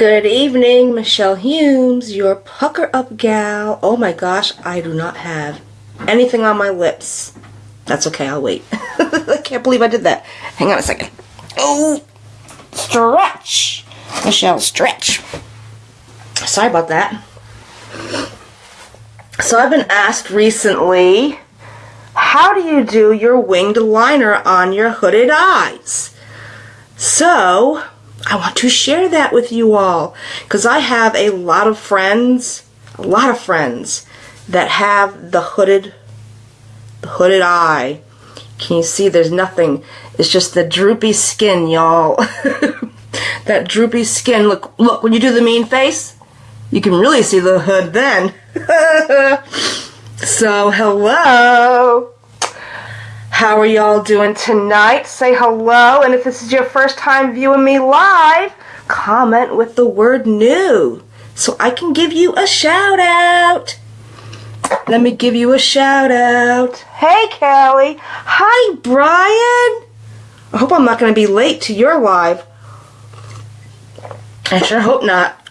Good evening, Michelle Humes, your pucker up gal. Oh my gosh, I do not have anything on my lips. That's okay, I'll wait. I can't believe I did that. Hang on a second. Oh, stretch. Michelle, stretch. Sorry about that. So I've been asked recently, how do you do your winged liner on your hooded eyes? So, I want to share that with you all because I have a lot of friends, a lot of friends that have the hooded, the hooded eye. Can you see there's nothing? It's just the droopy skin, y'all. that droopy skin. Look, look, when you do the mean face, you can really see the hood then. so, hello. How are y'all doing tonight? Say hello, and if this is your first time viewing me live, comment with the word new so I can give you a shout out. Let me give you a shout out. Hey, Callie. Hi, Brian. I hope I'm not going to be late to your live. I sure hope not.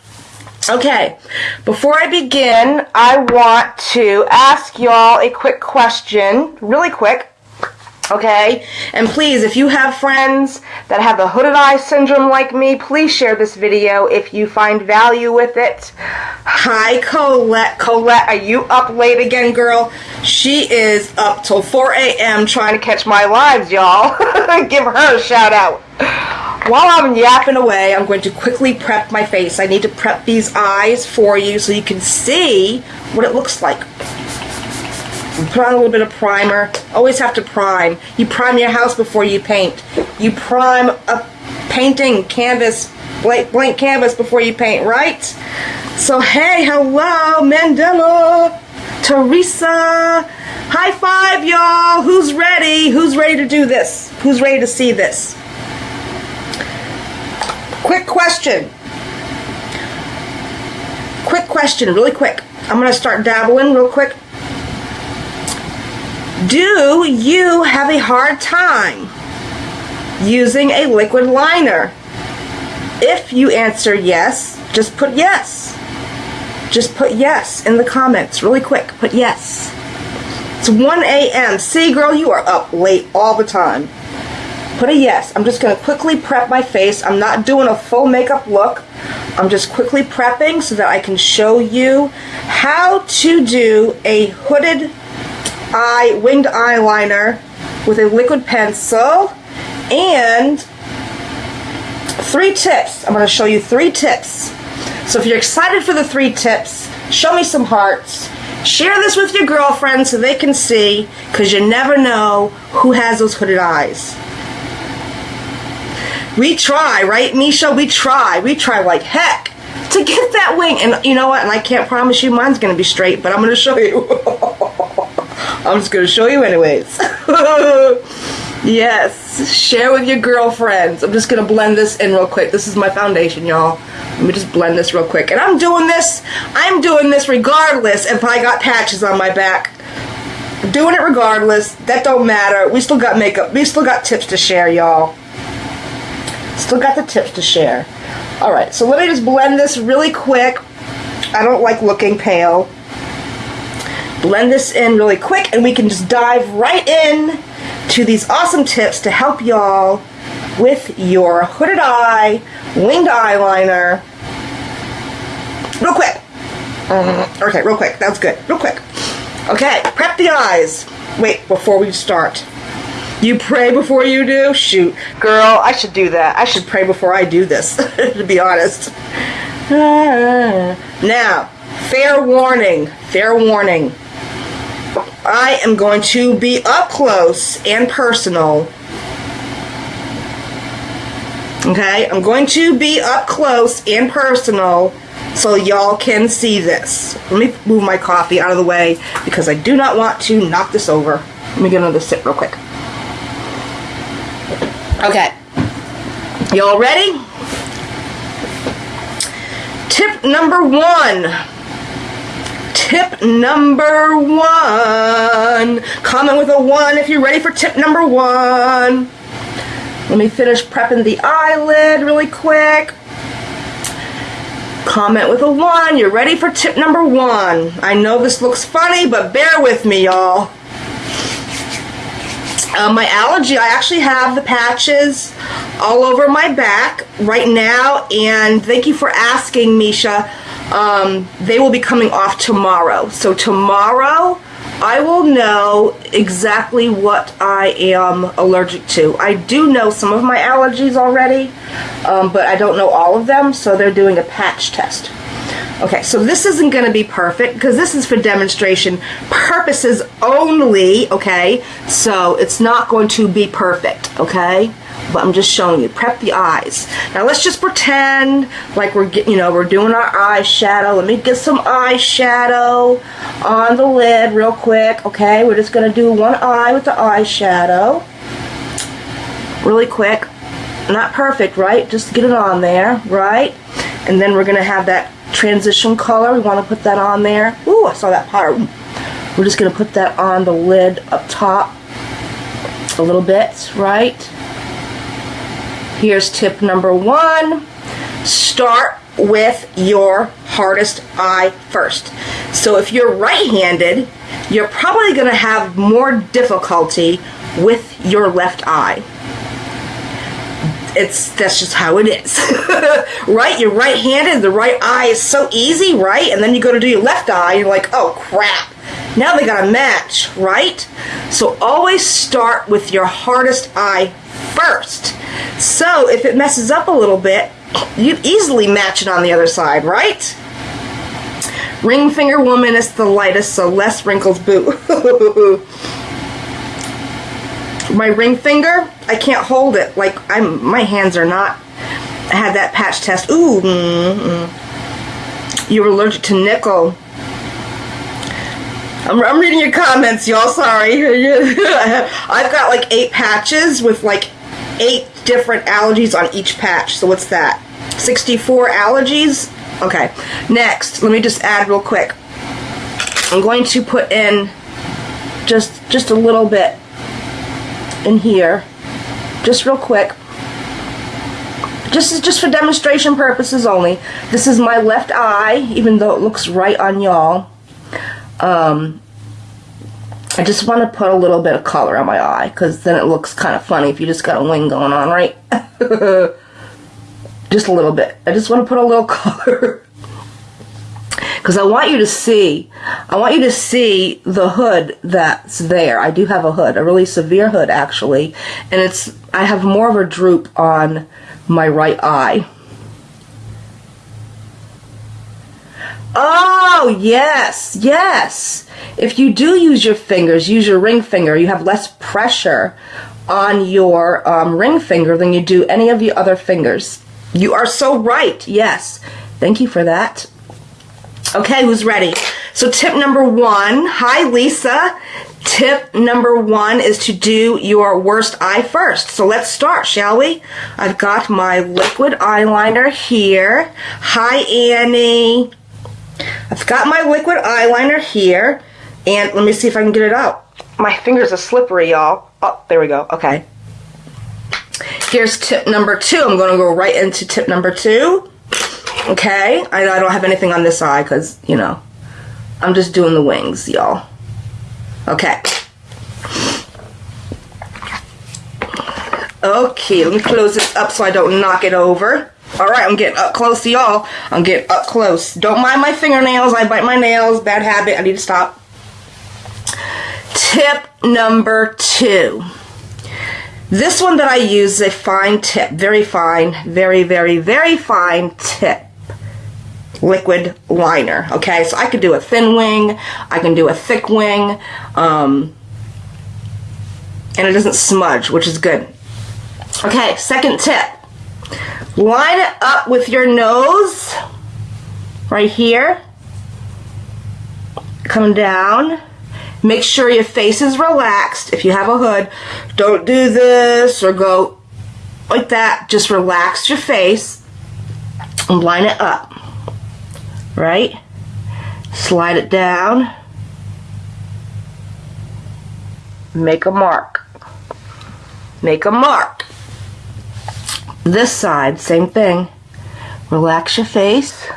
Okay, before I begin, I want to ask y'all a quick question, really quick. Okay? And please, if you have friends that have the hooded eye syndrome like me, please share this video if you find value with it. Hi, Colette. Colette, are you up late again, girl? She is up till 4 a.m. trying to catch my lives, y'all. Give her a shout out. While I'm yapping away, I'm going to quickly prep my face. I need to prep these eyes for you so you can see what it looks like. Put on a little bit of primer. Always have to prime. You prime your house before you paint. You prime a painting canvas, blank, blank canvas before you paint, right? So, hey, hello, Mandela, Teresa. High five, y'all. Who's ready? Who's ready to do this? Who's ready to see this? Quick question. Quick question, really quick. I'm going to start dabbling real quick. Do you have a hard time using a liquid liner? If you answer yes, just put yes. Just put yes in the comments really quick. Put yes. It's 1 a.m. See, girl, you are up late all the time. Put a yes. I'm just going to quickly prep my face. I'm not doing a full makeup look. I'm just quickly prepping so that I can show you how to do a hooded eye winged eyeliner with a liquid pencil and three tips. I'm going to show you three tips. So if you're excited for the three tips, show me some hearts. Share this with your girlfriend so they can see because you never know who has those hooded eyes. We try, right, Misha? We try. We try like heck to get that wing. And you know what? And I can't promise you mine's going to be straight, but I'm going to show you. I'm just going to show you anyways. yes, share with your girlfriends. I'm just going to blend this in real quick. This is my foundation, y'all. Let me just blend this real quick. And I'm doing this, I'm doing this regardless if I got patches on my back. I'm doing it regardless. That don't matter. We still got makeup. We still got tips to share, y'all. Still got the tips to share. Alright, so let me just blend this really quick. I don't like looking pale blend this in really quick and we can just dive right in to these awesome tips to help y'all with your hooded eye, winged eyeliner. Real quick. Mm-hmm. Okay, real quick. That's good. Real quick. Okay, prep the eyes. Wait, before we start. You pray before you do? Shoot. Girl, I should do that. I should pray before I do this, to be honest. Now, fair warning. Fair warning. I am going to be up close and personal. Okay, I'm going to be up close and personal so y'all can see this. Let me move my coffee out of the way because I do not want to knock this over. Let me get another sip real quick. Okay, y'all ready? Tip number one tip number one. Comment with a one if you're ready for tip number one. Let me finish prepping the eyelid really quick. Comment with a one. You're ready for tip number one. I know this looks funny, but bear with me, y'all. Uh, my allergy, I actually have the patches all over my back right now, and thank you for asking, Misha. Um, they will be coming off tomorrow. So tomorrow, I will know exactly what I am allergic to. I do know some of my allergies already, um, but I don't know all of them, so they're doing a patch test. Okay, so this isn't going to be perfect because this is for demonstration purposes only, okay? So it's not going to be perfect, okay? But I'm just showing you. Prep the eyes. Now let's just pretend like we're, you know, we're doing our eyeshadow. Let me get some eyeshadow on the lid real quick, okay? We're just going to do one eye with the eyeshadow. Really quick. Not perfect, right? Just get it on there, right? And then we're going to have that transition color. We want to put that on there. Ooh, I saw that part. We're just going to put that on the lid up top a little bit, right? Here's tip number one. Start with your hardest eye first. So if you're right-handed, you're probably going to have more difficulty with your left eye. It's that's just how it is. Right you're right-handed the right eye is so easy right? And then you go to do your left eye you're like oh crap. Now they gotta match right? So always start with your hardest eye first so if it messes up a little bit you easily match it on the other side right ring finger woman is the lightest so less wrinkles boo my ring finger, I can't hold it. Like I'm, my hands are not. I had that patch test. Ooh, mm, mm. you were allergic to nickel. I'm, I'm reading your comments, y'all. Sorry. I've got like eight patches with like eight different allergies on each patch. So what's that? 64 allergies? Okay. Next, let me just add real quick. I'm going to put in just just a little bit in here, just real quick. Just, just for demonstration purposes only. This is my left eye, even though it looks right on y'all. Um, I just want to put a little bit of color on my eye, because then it looks kind of funny if you just got a wing going on, right? just a little bit. I just want to put a little color because I want you to see, I want you to see the hood that's there. I do have a hood, a really severe hood actually, and it's, I have more of a droop on my right eye. Oh, yes, yes. If you do use your fingers, use your ring finger, you have less pressure on your um, ring finger than you do any of the other fingers. You are so right, yes. Thank you for that. Okay, who's ready? So tip number one, hi Lisa. Tip number one is to do your worst eye first. So let's start, shall we? I've got my liquid eyeliner here. Hi Annie. I've got my liquid eyeliner here. And let me see if I can get it out. My fingers are slippery, y'all. Oh, there we go. Okay. Here's tip number two. I'm going to go right into tip number two. Okay? I, I don't have anything on this side because, you know, I'm just doing the wings, y'all. Okay. Okay, let me close this up so I don't knock it over. Alright, I'm getting up close to y'all. I'm getting up close. Don't mind my fingernails. I bite my nails. Bad habit. I need to stop. Tip number two. This one that I use is a fine tip. Very fine. Very, very, very fine tip liquid liner. Okay, so I could do a thin wing, I can do a thick wing, um, and it doesn't smudge, which is good. Okay, second tip. Line it up with your nose, right here, come down. Make sure your face is relaxed. If you have a hood, don't do this or go like that. Just relax your face and line it up right? Slide it down. Make a mark. Make a mark. This side, same thing. Relax your face.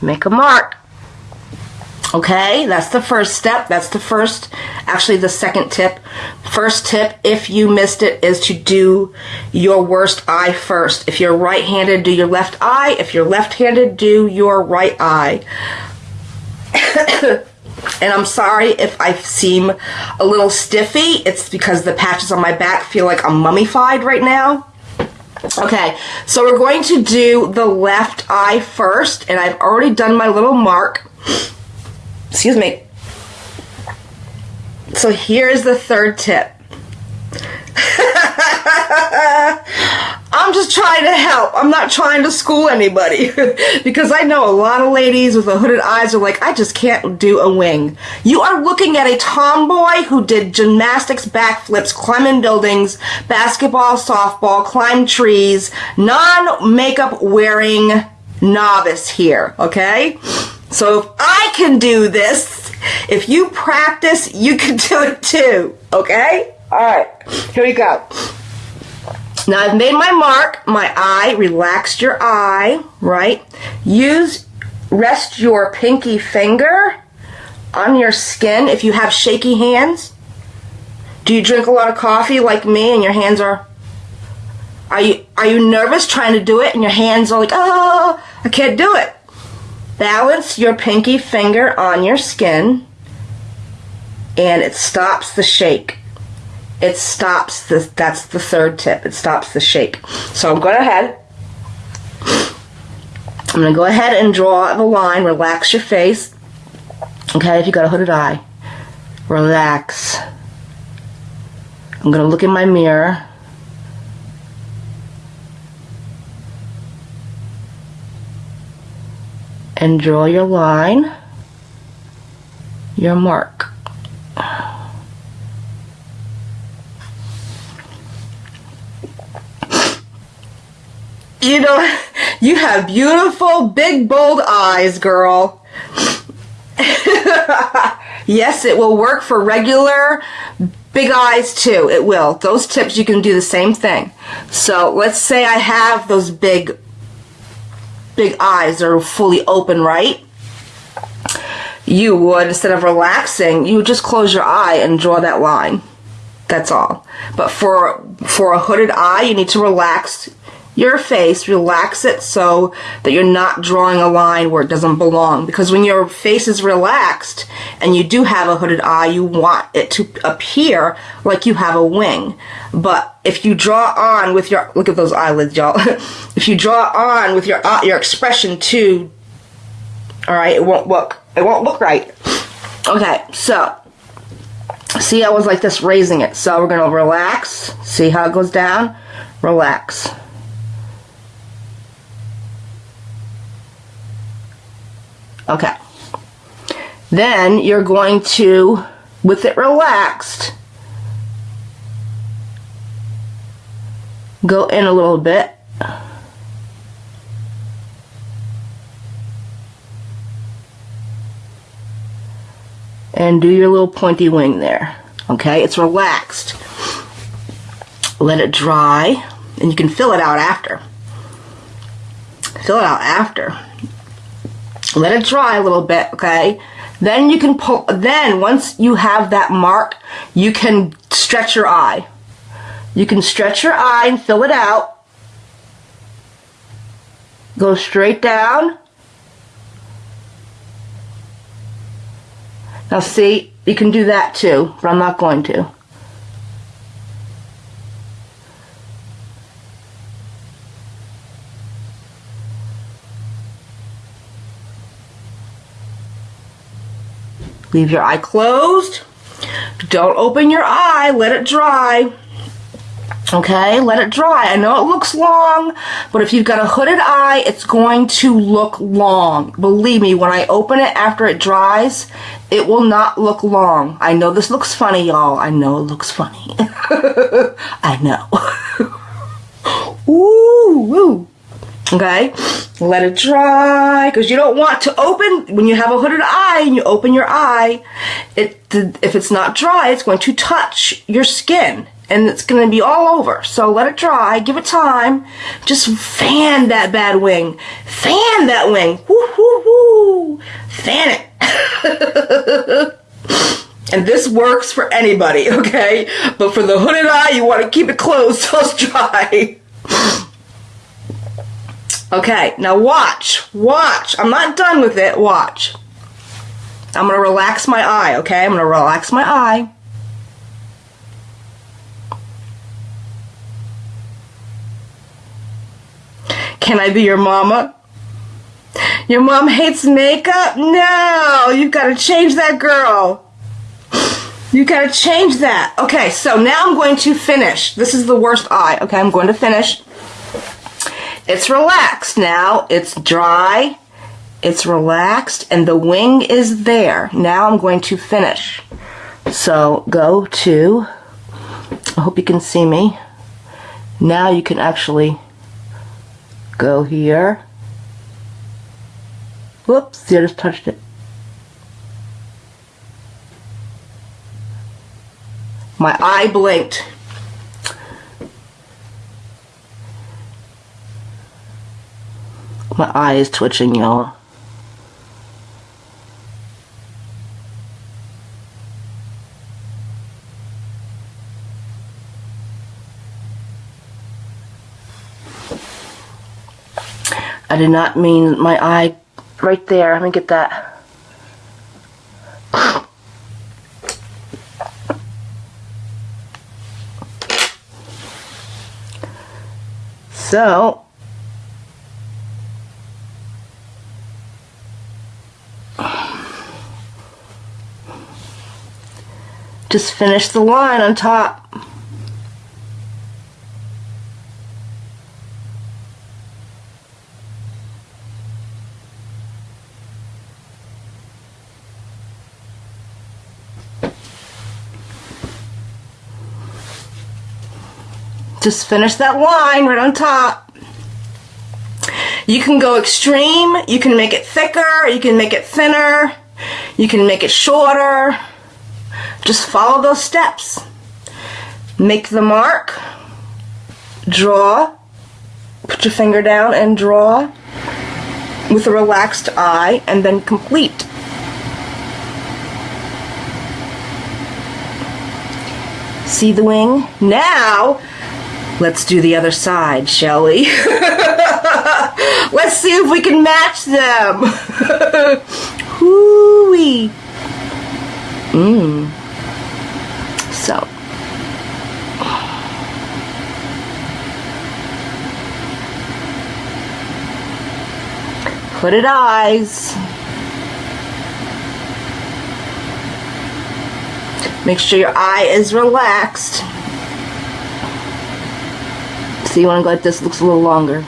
Make a mark. Okay, that's the first step. That's the first, actually the second tip. First tip, if you missed it, is to do your worst eye first. If you're right-handed, do your left eye. If you're left-handed, do your right eye. and I'm sorry if I seem a little stiffy. It's because the patches on my back feel like I'm mummified right now. Okay, so we're going to do the left eye first, and I've already done my little mark. Excuse me. So here's the third tip. I'm just trying to help. I'm not trying to school anybody. because I know a lot of ladies with the hooded eyes are like, I just can't do a wing. You are looking at a tomboy who did gymnastics, backflips, climbing buildings, basketball, softball, climb trees, non-makeup wearing novice here, okay? So if I can do this, if you practice, you can do it too. Okay? Alright, here we go. Now I've made my mark, my eye, relaxed your eye, right? Use, rest your pinky finger on your skin if you have shaky hands. Do you drink a lot of coffee like me and your hands are are you are you nervous trying to do it and your hands are like, "Oh, I can't do it." Balance your pinky finger on your skin and it stops the shake. It stops the, that's the third tip. It stops the shake. So I'm going ahead. I'm going to go ahead and draw the line. Relax your face. Okay, if you got a hooded eye. Relax. I'm going to look in my mirror. and draw your line, your mark. You know, you have beautiful, big, bold eyes, girl. yes, it will work for regular big eyes too. It will. Those tips, you can do the same thing. So let's say I have those big big eyes that are fully open, right? You would, instead of relaxing, you would just close your eye and draw that line. That's all. But for, for a hooded eye, you need to relax your face, relax it so that you're not drawing a line where it doesn't belong. Because when your face is relaxed and you do have a hooded eye, you want it to appear like you have a wing. But if you draw on with your, look at those eyelids, y'all. if you draw on with your, uh, your expression too, all right, it won't look, it won't look right. Okay, so see I was like this raising it. So we're going to relax. See how it goes down? Relax. Okay. Then you're going to, with it relaxed, go in a little bit. And do your little pointy wing there. Okay, it's relaxed. Let it dry, and you can fill it out after. Fill it out after. Let it dry a little bit, okay? Then you can pull, then once you have that mark, you can stretch your eye. You can stretch your eye and fill it out. Go straight down. Now see, you can do that too, but I'm not going to. Leave your eye closed. Don't open your eye. Let it dry. Okay, let it dry. I know it looks long, but if you've got a hooded eye, it's going to look long. Believe me, when I open it after it dries, it will not look long. I know this looks funny, y'all. I know it looks funny. I know. Ooh, woo. Okay, let it dry because you don't want to open when you have a hooded eye and you open your eye. It if it's not dry, it's going to touch your skin and it's going to be all over. So let it dry, give it time. Just fan that bad wing. Fan that wing. Woo, woo, woo. Fan it. and this works for anybody, okay? But for the hooded eye, you want to keep it closed till it's dry. Okay, now watch. Watch. I'm not done with it. Watch. I'm going to relax my eye, okay? I'm going to relax my eye. Can I be your mama? Your mom hates makeup? No, you've got to change that girl. You gotta change that. Okay, so now I'm going to finish. This is the worst eye. Okay, I'm going to finish. It's relaxed now. It's dry. It's relaxed and the wing is there. Now I'm going to finish. So go to, I hope you can see me. Now you can actually go here. Whoops, I just touched it. My eye blinked. My eye is twitching, y'all. I did not mean my eye right there. Let me get that. So, just finish the line on top. Just finish that line right on top. You can go extreme, you can make it thicker, you can make it thinner, you can make it shorter. Just follow those steps. Make the mark, draw, put your finger down and draw with a relaxed eye and then complete. See the wing? Now, Let's do the other side, shall we? Let's see if we can match them. Hooey. Mmm. So. Hooded eyes. Make sure your eye is relaxed. See, when I go like this, it looks a little longer.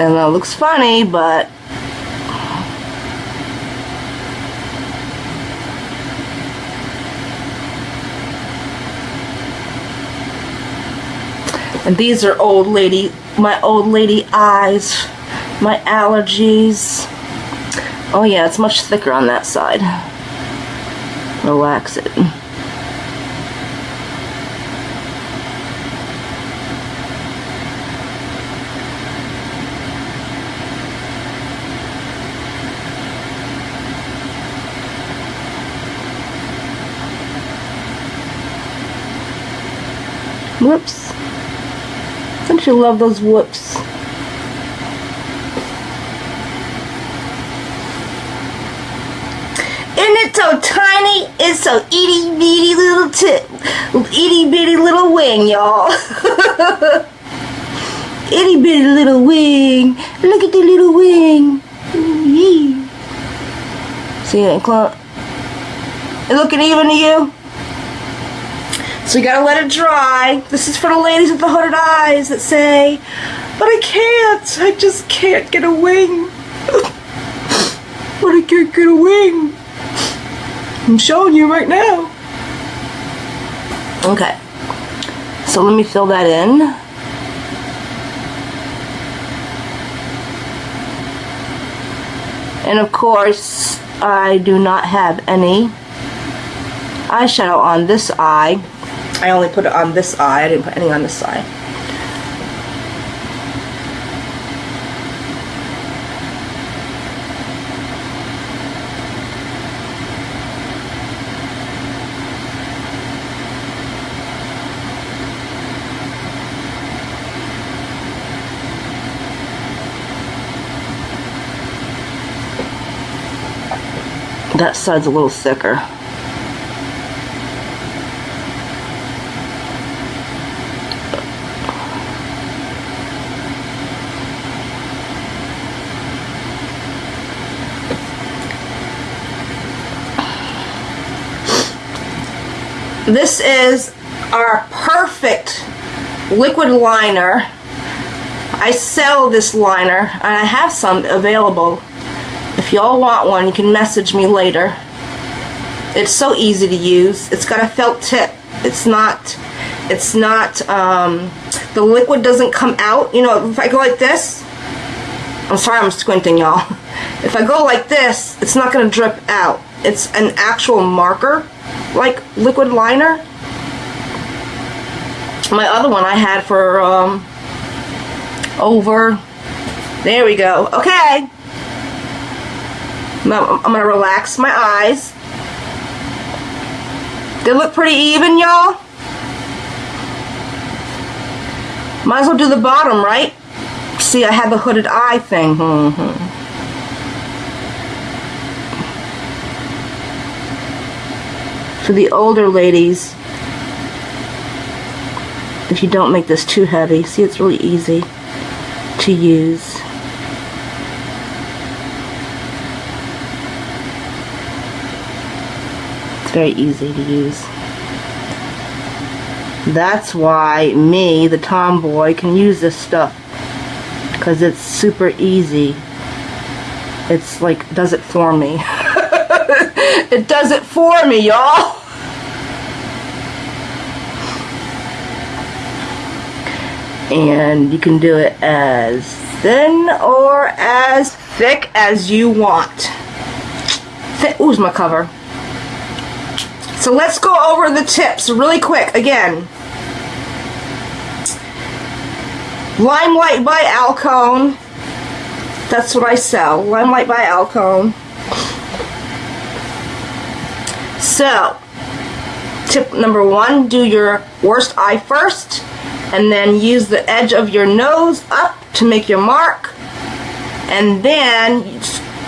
And that looks funny, but And these are old lady, my old lady eyes, my allergies. Oh yeah, it's much thicker on that side. Relax it. Whoops. Don't you love those whoops? so tiny. It's so itty bitty little tip, itty bitty little wing, y'all. itty bitty little wing. Look at the little wing. See it, Clump? Looking even to you? So you gotta let it dry. This is for the ladies with the hooded eyes that say, but I can't. I just can't get a wing. but I can't get a wing. I'm showing you right now. Okay. So let me fill that in. And of course, I do not have any eyeshadow on this eye. I only put it on this eye. I didn't put any on this side. That side's a little thicker. This is our perfect liquid liner. I sell this liner and I have some available if y'all want one, you can message me later. It's so easy to use. It's got a felt tip. It's not, it's not, um, the liquid doesn't come out. You know, if I go like this, I'm sorry I'm squinting y'all. If I go like this, it's not going to drip out. It's an actual marker, like liquid liner. My other one I had for, um, over, there we go. Okay. I'm to relax my eyes. They look pretty even, y'all. Might as well do the bottom, right? See, I have the hooded eye thing. Mm -hmm. For the older ladies, if you don't make this too heavy, see, it's really easy to use. It's very easy to use. That's why me, the tomboy, can use this stuff. Because it's super easy. It's like, does it for me. it does it for me, y'all. And you can do it as thin or as thick as you want. Th Ooh, my cover. So let's go over the tips really quick again. LimeLife by Alcone. That's what I sell. LimeLife by Alcone. So, tip number one, do your worst eye first, and then use the edge of your nose up to make your mark, and then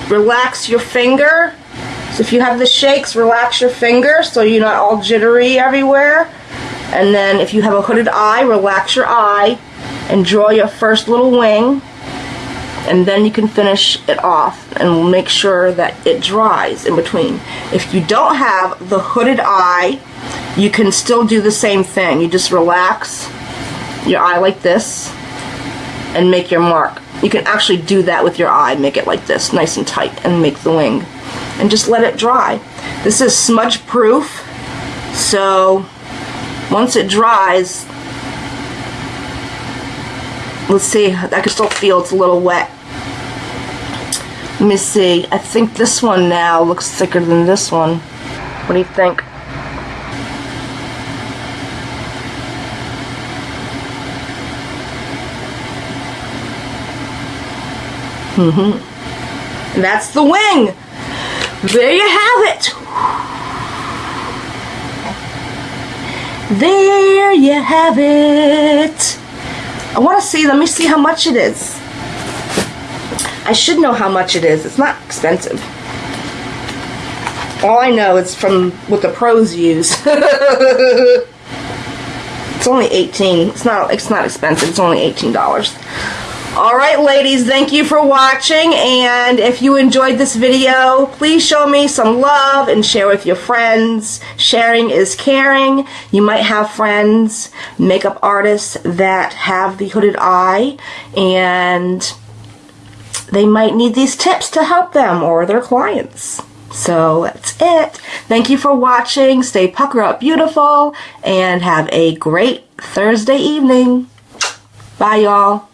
relax your finger so if you have the shakes, relax your finger so you're not all jittery everywhere. And then if you have a hooded eye, relax your eye and draw your first little wing. And then you can finish it off and make sure that it dries in between. If you don't have the hooded eye, you can still do the same thing. You just relax your eye like this and make your mark. You can actually do that with your eye, make it like this, nice and tight, and make the wing and just let it dry. This is smudge proof, so once it dries, let's see, I can still feel it's a little wet. Let me see, I think this one now looks thicker than this one. What do you think? Mm-hmm. That's the wing there you have it. There you have it. I want to see, let me see how much it is. I should know how much it is. It's not expensive. All I know is from what the pros use. it's only 18. It's not it's not expensive. It's only $18. Alright ladies, thank you for watching and if you enjoyed this video, please show me some love and share with your friends. Sharing is caring. You might have friends, makeup artists that have the hooded eye and they might need these tips to help them or their clients. So that's it. Thank you for watching. Stay pucker up beautiful and have a great Thursday evening. Bye y'all.